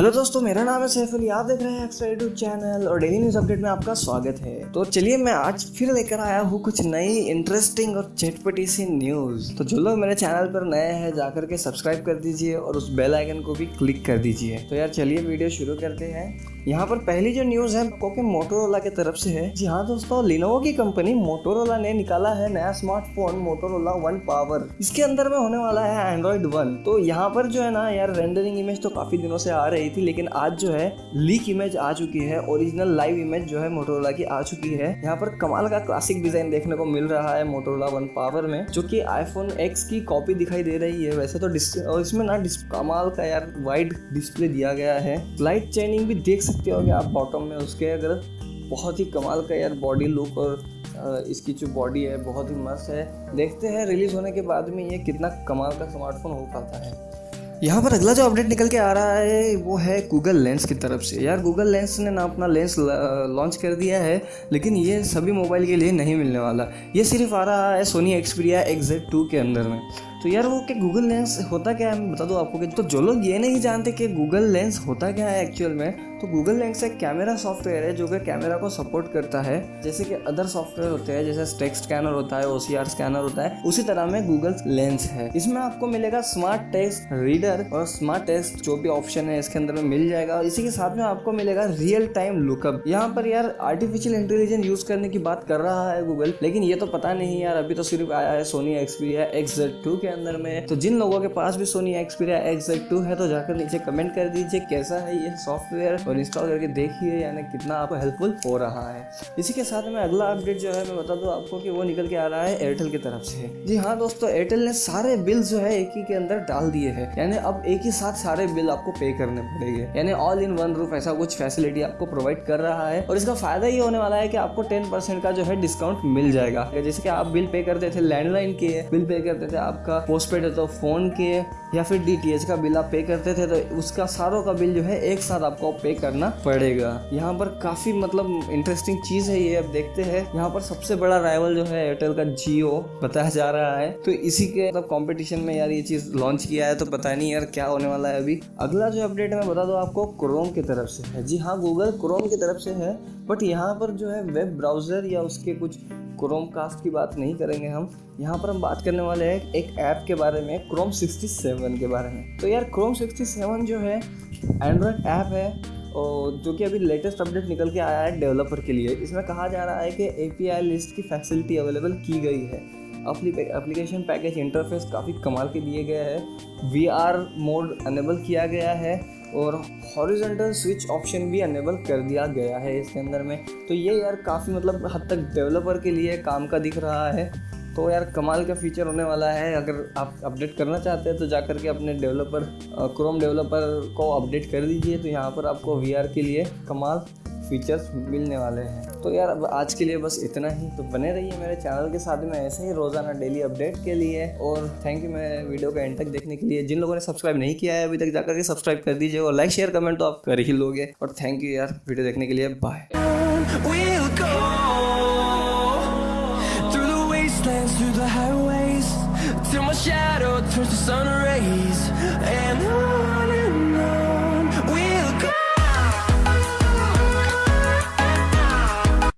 Hello दोस्तों, मेरा नाम है सैफ अली आप देख रहे हैं एक्स्ट्रा चैनल और डेली न्यूज़ अपडेट में आपका स्वागत है। तो चलिए, मैं आज फिर लेकर आया हूँ कुछ नई इंटरेस्टिंग और चटपटी सी न्यूज़ तो जो लोग मेरे चैनल पर नए हैं, जाकर के सब्सक्राइब कर दीजिए और उस बेल आइकन को भी क्लिक कर दीजिए। तो यार, चलिए वीडियो शुरू करते हैं। यहाँ पर पहली जो न्यूज़ है को मोटोरोला की तरफ़ से है। जी हाँ दोस्तों लिनोवो की कंपनी मोटोरोला ने निकाला है नया स्मार्टफ़ोन मोटोरोला वन पावर इसके अंदर में होने वाला है एंड्रॉइड वन तो यहाँ पर जो है ना यार रेंडरिंग इमेज तो काफ़ी दिनों से आ रही थी, लेकिन आज जो है लीक इमेज आ चुकी है ओरिजिनल लाइव इमेज जो है मोटोरोला की आ चुकी है। यहाँ पर कमाल का क्लासिक डिज़ाइन देखने को मिल रहा है मोटोरोला वन पावर में, जो की आईफोन एक्स की कॉपी दिखाई दे रही है। वैसे तो इसमें ना कमाल का यार वाइड डिस्प्ले दिया गया है। लाइट चेनिंग भी देख सकते हो कि आप बॉटम में उसके अगर बहुत ही कमाल का यार बॉडी लुक और इसकी जो बॉडी है, बहुत ही मस्त है। देखते हैं रिलीज़ होने के बाद में ये कितना कमाल का स्मार्टफ़ोन हो पाता है। यहाँ पर अगला जो अपडेट निकल के आ रहा है, वो है गूगल लेंस की तरफ़ से। यार गूगल लेंस ने ना अपना लेंस लॉन्च कर दिया है, लेकिन ये सभी मोबाइल के लिए नहीं मिलने वाला। ये सिर्फ़ आ रहा है सोनी एक्सपीरिया एक्जेड टू के अंदर में। तो यार वो क्या गूगल लेंस होता क्या है? मैं बता दूँ आपको कि तो जो लोग ये नहीं जानते कि गूगल लेंस होता क्या है एक्चुअल में तो गूगल लेंस एक कैमरा सॉफ्टवेयर है जो कि कैमरा को सपोर्ट करता है। जैसे कि अदर सॉफ्टवेयर होते हैं, जैसे टेक्स्ट स्कैनर होता है ओसीआर स्कैनर होता है, उसी तरह में गूगल लेंस है। इसमें आपको मिलेगा स्मार्ट टेक्स्ट रीडर और स्मार्ट टेक्स्ट जो भी ऑप्शन है, इसके अंदर में मिल जाएगा। और इसी के साथ में आपको मिलेगा रियल टाइम लुकअप यहाँ पर यार आर्टिफिशियल इंटेलिजेंस यूज़ करने की बात कर रहा है गूगल लेकिन ये तो पता नहीं यार, अभी तो सिर्फ़ आया है Sony Xperia X Z two के अंदर में। तो जिन लोगों के पास भी सोनी एक्सपीरिया एक्स टू है तो जाकर नीचे कमेंट कर दीजिए कैसा है ये सॉफ्टवेयर और इंस्टॉल करके देखिए, यानी कितना आपको हेल्पफुल हो रहा है। इसी के साथ में अगला अपडेट जो है, मैं बता दूँ आपको कि वो निकल के आ रहा है एयरटेल की तरफ़ से। जी हाँ दोस्तों एयरटेल ने सारे बिल जो है, एक ही के अंदर डाल दिए हैं। यानी अब एक ही साथ सारे बिल आपको पे करने पड़ेंगे। यानी ऑल इन वन रूफ ऐसा कुछ फैसिलिटी आपको प्रोवाइड कर रहा है। और इसका फ़ायदा ये होने वाला है कि आपको टेन परसेंट का जो है डिस्काउंट मिल जाएगा। जैसे कि आप बिल पे करते थे लैंडलाइन के बिल पे करते थे आपका पोस्ट पेड है तो फ़ोन के या फिर डी का बिल आप पे करते थे तो उसका सारों का बिल जो है एक साथ आपको पे करना पड़ेगा। यहाँ पर काफ़ी मतलब इंटरेस्टिंग चीज़ है ये, अब देखते हैं। यहाँ पर सबसे बड़ा राइवल जो है एयरटेल का जियो बताया जा रहा है। तो इसी के मतलब कॉम्पिटिशन में यार ये चीज़ लॉन्च किया है तो पता नहीं यार क्या होने वाला है अभी। अगला जो अपडेट मैं बता दू आपको क्रोम की तरफ़ से है। जी हाँ गूगल क्रोम की तरफ़ से है बट यहाँ पर जो है वेब ब्राउज़र या उसके कुछ क्रोम कास्ट की बात नहीं करेंगे हम। यहाँ पर हम बात करने वाले हैं एक ऐप के बारे में क्रोम 67 के बारे में। तो यार क्रोम 67 जो है एंड्रॉयड ऐप है और जो कि अभी लेटेस्ट अपडेट निकल के आया है डेवलपर के लिए। इसमें कहा जा रहा है कि एपीआई लिस्ट की फैसिलिटी अवेलेबल की गई है। एप्लीकेशन पैकेज इंटरफेस काफ़ी कमाल के दिए गए हैं। वी आर मोड अनेबल किया गया है। और हॉरिजेंटल स्विच ऑप्शन भी अनेबल कर दिया गया है इसके अंदर में। तो ये यार काफ़ी मतलब हद तक डेवलपर के लिए काम का दिख रहा है। तो यार कमाल का फीचर होने वाला है। अगर आप अपडेट करना चाहते हैं तो जा कर के अपने डेवलपर क्रोम डेवलपर को अपडेट कर दीजिए। तो यहाँ पर आपको वीआर के लिए कमाल फीचर्स मिलने वाले हैं। तो यार, अब आज के लिए बस इतना ही। तो बने रहिए मेरे चैनल के साथ में ऐसे ही रोज़ाना डेली अपडेट के लिए। और थैंक यू मेरे वीडियो का एंड तक देखने के लिए। जिन लोगों ने सब्सक्राइब नहीं किया है, अभी तक जाकर के सब्सक्राइब कर दीजिए और लाइक शेयर कमेंट तो आप कर ही लोगे। और थैंक यू यार वीडियो देखने के लिए। बाय